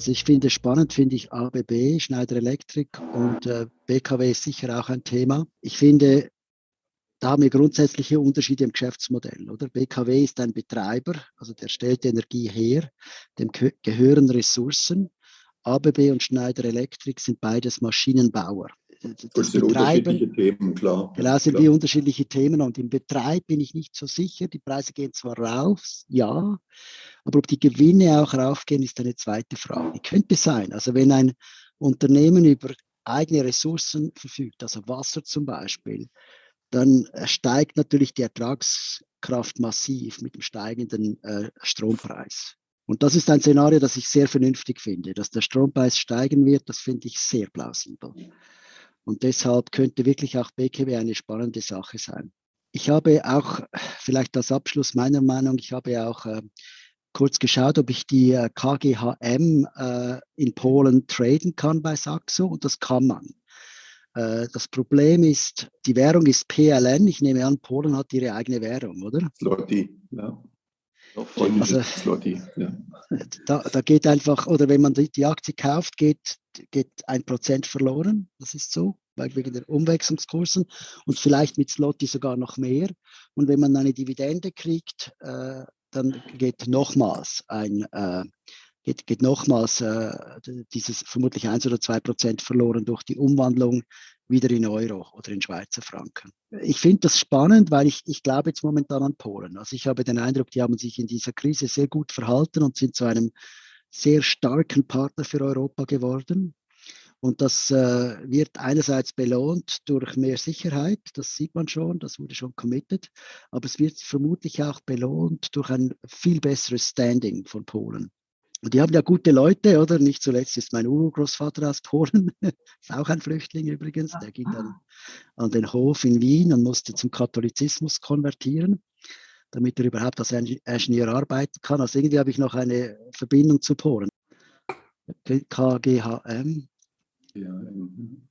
Also ich finde spannend, finde ich ABB, Schneider Electric und äh, BKW ist sicher auch ein Thema. Ich finde, da haben wir grundsätzliche Unterschiede im Geschäftsmodell. Oder? BKW ist ein Betreiber, also der stellt Energie her, dem gehören Ressourcen. ABB und Schneider Electric sind beides Maschinenbauer. Das, das sind Betreiben, unterschiedliche Themen, klar. Genau, sind klar. wie unterschiedliche Themen. Und im Betreib bin ich nicht so sicher. Die Preise gehen zwar rauf, ja, aber ob die Gewinne auch raufgehen, ist eine zweite Frage. Könnte sein. Also wenn ein Unternehmen über eigene Ressourcen verfügt, also Wasser zum Beispiel, dann äh, steigt natürlich die Ertragskraft massiv mit dem steigenden äh, Strompreis. Und das ist ein Szenario, das ich sehr vernünftig finde. Dass der Strompreis steigen wird, das finde ich sehr plausibel. Und deshalb könnte wirklich auch BKW eine spannende Sache sein. Ich habe auch, vielleicht als Abschluss meiner Meinung, ich habe auch äh, kurz geschaut, ob ich die äh, KGHM äh, in Polen traden kann bei Saxo und das kann man. Äh, das Problem ist, die Währung ist PLN. Ich nehme an, Polen hat ihre eigene Währung, oder? Slotty, ja. Also, Slotty, ja. Da, da, geht einfach, oder wenn man die, die Aktie kauft, geht, geht ein Prozent verloren. Das ist so, weil wegen der Umwechslungskursen und vielleicht mit Slotty sogar noch mehr. Und wenn man eine Dividende kriegt, äh, dann geht nochmals ein, äh, geht, geht nochmals äh, dieses vermutlich 1 oder 2 Prozent verloren durch die Umwandlung wieder in Euro oder in Schweizer Franken. Ich finde das spannend, weil ich, ich glaube jetzt momentan an Polen. Also ich habe den Eindruck, die haben sich in dieser Krise sehr gut verhalten und sind zu einem sehr starken Partner für Europa geworden. Und das äh, wird einerseits belohnt durch mehr Sicherheit, das sieht man schon, das wurde schon committed, aber es wird vermutlich auch belohnt durch ein viel besseres Standing von Polen. Und die haben ja gute Leute, oder? Nicht zuletzt ist mein Urgroßvater aus Polen, ist auch ein Flüchtling übrigens, der ging dann an den Hof in Wien und musste zum Katholizismus konvertieren, damit er überhaupt als Ingenieur arbeiten kann. Also irgendwie habe ich noch eine Verbindung zu Polen. KGHM. Ja, mhm.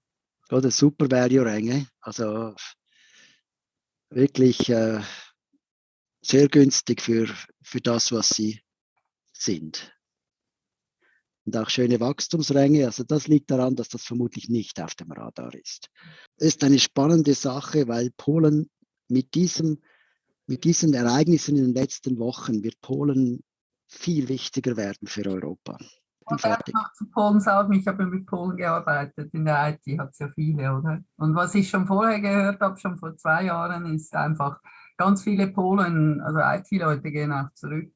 Oder Super Value Ränge, also wirklich äh, sehr günstig für, für das, was sie sind und auch schöne Wachstumsränge. Also das liegt daran, dass das vermutlich nicht auf dem Radar ist. Ist eine spannende Sache, weil Polen mit, diesem, mit diesen Ereignissen in den letzten Wochen wird Polen viel wichtiger werden für Europa. Ich fertig. noch zu Polen sagen, ich habe mit Polen gearbeitet, in der IT hat es ja viele, oder? Und was ich schon vorher gehört habe, schon vor zwei Jahren, ist einfach, ganz viele Polen, also IT-Leute gehen auch zurück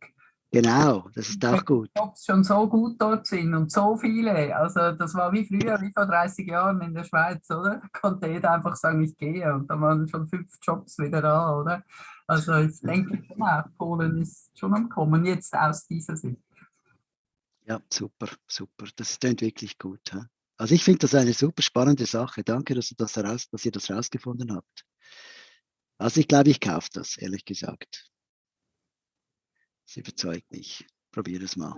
Genau, das ist auch gut. Jobs schon so gut dort sind und so viele. Also das war wie früher, wie vor 30 Jahren in der Schweiz, oder? Da konnte jeder einfach sagen, ich gehe und da waren schon fünf Jobs wieder da, oder? Also ich denke auch, Polen ist schon am Kommen, jetzt aus dieser Sicht. Ja, super, super. Das klingt wirklich gut. He? Also ich finde das eine super spannende Sache. Danke, dass, das heraus, dass ihr das herausgefunden habt. Also ich glaube, ich kaufe das, ehrlich gesagt. Sie überzeugt mich. Probier es mal.